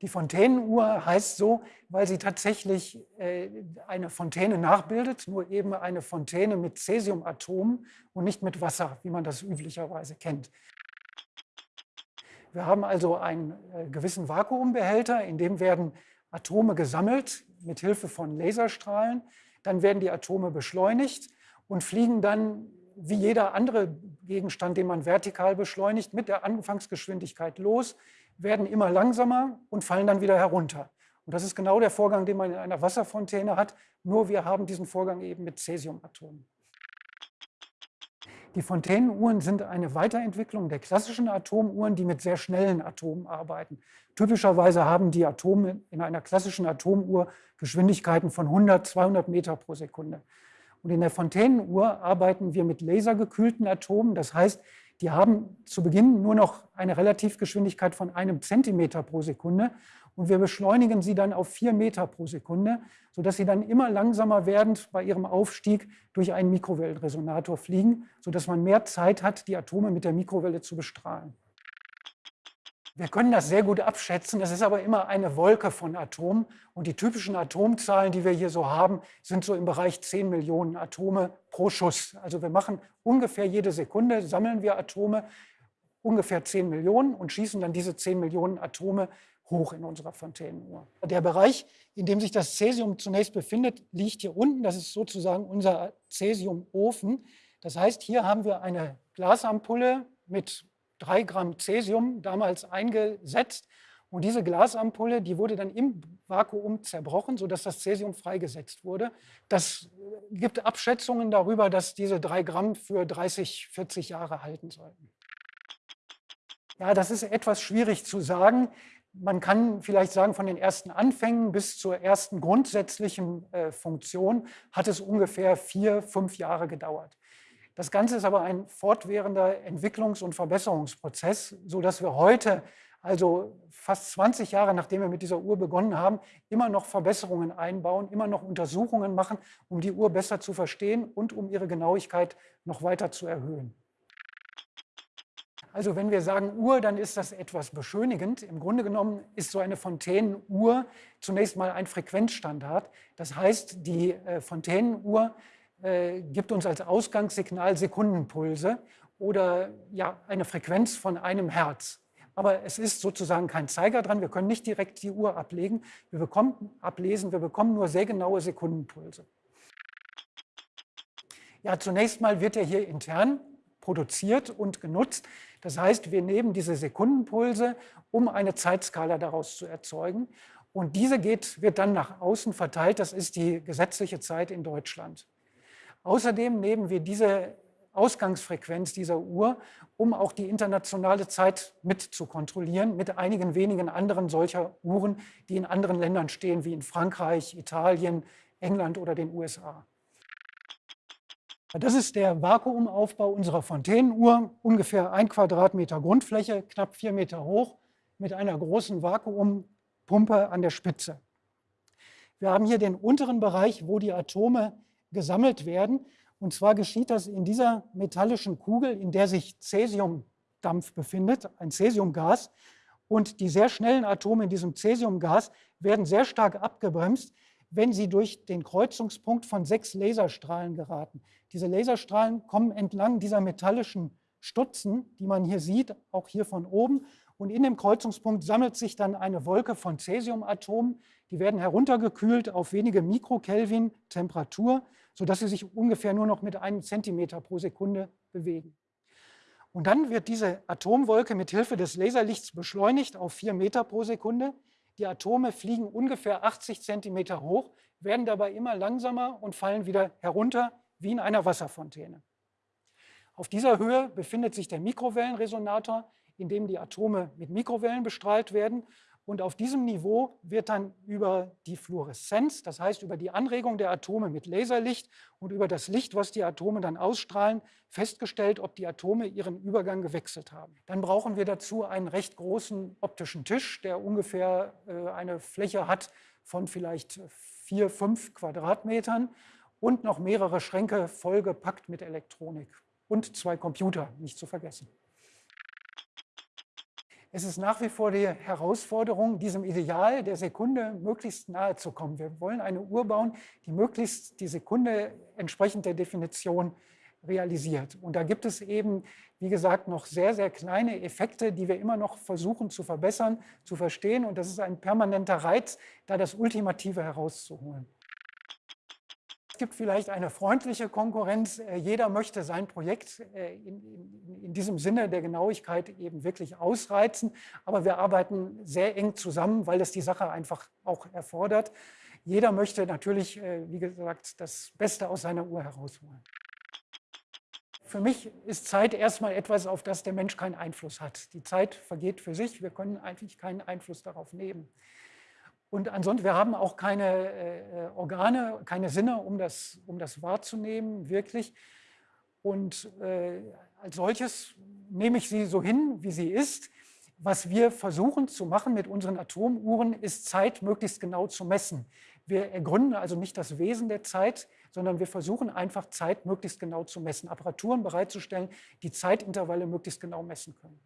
Die Fontänenuhr heißt so, weil sie tatsächlich äh, eine Fontäne nachbildet, nur eben eine Fontäne mit Cäsiumatomen und nicht mit Wasser, wie man das üblicherweise kennt. Wir haben also einen äh, gewissen Vakuumbehälter, in dem werden Atome gesammelt mit Hilfe von Laserstrahlen. Dann werden die Atome beschleunigt und fliegen dann wie jeder andere Gegenstand, den man vertikal beschleunigt, mit der Anfangsgeschwindigkeit los, werden immer langsamer und fallen dann wieder herunter. Und das ist genau der Vorgang, den man in einer Wasserfontäne hat, nur wir haben diesen Vorgang eben mit Cäsiumatomen. Die Fontänenuhren sind eine Weiterentwicklung der klassischen Atomuhren, die mit sehr schnellen Atomen arbeiten. Typischerweise haben die Atome in einer klassischen Atomuhr Geschwindigkeiten von 100, 200 Meter pro Sekunde. Und in der Fontänenuhr arbeiten wir mit lasergekühlten Atomen. Das heißt, die haben zu Beginn nur noch eine Relativgeschwindigkeit von einem Zentimeter pro Sekunde und wir beschleunigen sie dann auf vier Meter pro Sekunde, sodass sie dann immer langsamer werdend bei ihrem Aufstieg durch einen Mikrowellenresonator fliegen, sodass man mehr Zeit hat, die Atome mit der Mikrowelle zu bestrahlen. Wir können das sehr gut abschätzen. Es ist aber immer eine Wolke von Atomen. Und die typischen Atomzahlen, die wir hier so haben, sind so im Bereich 10 Millionen Atome pro Schuss. Also wir machen ungefähr jede Sekunde, sammeln wir Atome, ungefähr 10 Millionen und schießen dann diese 10 Millionen Atome hoch in unserer Fontänenuhr. Der Bereich, in dem sich das Cäsium zunächst befindet, liegt hier unten. Das ist sozusagen unser Cäsiumofen. Das heißt, hier haben wir eine Glasampulle mit 3 Gramm Cäsium damals eingesetzt. Und diese Glasampulle, die wurde dann im Vakuum zerbrochen, sodass das Cäsium freigesetzt wurde. Das gibt Abschätzungen darüber, dass diese 3 Gramm für 30, 40 Jahre halten sollten. Ja, das ist etwas schwierig zu sagen. Man kann vielleicht sagen, von den ersten Anfängen bis zur ersten grundsätzlichen äh, Funktion hat es ungefähr vier, fünf Jahre gedauert. Das Ganze ist aber ein fortwährender Entwicklungs- und Verbesserungsprozess, sodass wir heute, also fast 20 Jahre nachdem wir mit dieser Uhr begonnen haben, immer noch Verbesserungen einbauen, immer noch Untersuchungen machen, um die Uhr besser zu verstehen und um ihre Genauigkeit noch weiter zu erhöhen. Also wenn wir sagen Uhr, dann ist das etwas beschönigend. Im Grunde genommen ist so eine Fontänenuhr zunächst mal ein Frequenzstandard. Das heißt, die äh, Fontänenuhr äh, gibt uns als Ausgangssignal Sekundenpulse oder ja, eine Frequenz von einem Hertz. Aber es ist sozusagen kein Zeiger dran. Wir können nicht direkt die Uhr ablegen. Wir bekommen, ablesen. Wir bekommen nur sehr genaue Sekundenpulse. Ja, zunächst mal wird er hier intern produziert und genutzt. Das heißt, wir nehmen diese Sekundenpulse, um eine Zeitskala daraus zu erzeugen. Und diese geht, wird dann nach außen verteilt. Das ist die gesetzliche Zeit in Deutschland. Außerdem nehmen wir diese Ausgangsfrequenz dieser Uhr, um auch die internationale Zeit mit zu kontrollieren, mit einigen wenigen anderen solcher Uhren, die in anderen Ländern stehen, wie in Frankreich, Italien, England oder den USA. Das ist der Vakuumaufbau unserer Fontänenuhr, ungefähr ein Quadratmeter Grundfläche, knapp vier Meter hoch, mit einer großen Vakuumpumpe an der Spitze. Wir haben hier den unteren Bereich, wo die Atome gesammelt werden. Und zwar geschieht das in dieser metallischen Kugel, in der sich Cäsiumdampf befindet, ein Cäsiumgas. Und die sehr schnellen Atome in diesem Cäsiumgas werden sehr stark abgebremst, wenn sie durch den Kreuzungspunkt von sechs Laserstrahlen geraten. Diese Laserstrahlen kommen entlang dieser metallischen Stutzen, die man hier sieht, auch hier von oben. Und in dem Kreuzungspunkt sammelt sich dann eine Wolke von Cäsiumatomen. Die werden heruntergekühlt auf wenige Mikrokelvin Temperatur sodass sie sich ungefähr nur noch mit einem Zentimeter pro Sekunde bewegen. Und dann wird diese Atomwolke mit Hilfe des Laserlichts beschleunigt auf vier Meter pro Sekunde. Die Atome fliegen ungefähr 80 Zentimeter hoch, werden dabei immer langsamer und fallen wieder herunter wie in einer Wasserfontäne. Auf dieser Höhe befindet sich der Mikrowellenresonator, in dem die Atome mit Mikrowellen bestrahlt werden und auf diesem Niveau wird dann über die Fluoreszenz, das heißt über die Anregung der Atome mit Laserlicht und über das Licht, was die Atome dann ausstrahlen, festgestellt, ob die Atome ihren Übergang gewechselt haben. Dann brauchen wir dazu einen recht großen optischen Tisch, der ungefähr äh, eine Fläche hat von vielleicht vier, fünf Quadratmetern und noch mehrere Schränke vollgepackt mit Elektronik und zwei Computer, nicht zu vergessen. Es ist nach wie vor die Herausforderung, diesem Ideal der Sekunde möglichst nahe zu kommen. Wir wollen eine Uhr bauen, die möglichst die Sekunde entsprechend der Definition realisiert. Und da gibt es eben, wie gesagt, noch sehr, sehr kleine Effekte, die wir immer noch versuchen zu verbessern, zu verstehen. Und das ist ein permanenter Reiz, da das Ultimative herauszuholen. Es gibt vielleicht eine freundliche Konkurrenz. Äh, jeder möchte sein Projekt äh, in, in, in, diesem Sinne der Genauigkeit eben wirklich ausreizen. Aber wir arbeiten sehr eng zusammen, weil das die Sache einfach auch erfordert. Jeder möchte natürlich, äh, wie gesagt, das Beste aus seiner Uhr herausholen. Für mich ist Zeit erstmal etwas, auf das der Mensch keinen Einfluss hat. Die Zeit vergeht für sich, wir können eigentlich keinen Einfluss darauf nehmen. Und ansonsten, wir haben auch keine äh, Organe, keine Sinne, um das, um das wahrzunehmen, wirklich. Und äh, als solches nehme ich sie so hin, wie sie ist. Was wir versuchen zu machen mit unseren Atomuhren, ist Zeit möglichst genau zu messen. Wir ergründen also nicht das Wesen der Zeit, sondern wir versuchen einfach Zeit möglichst genau zu messen, Apparaturen bereitzustellen, die Zeitintervalle möglichst genau messen können.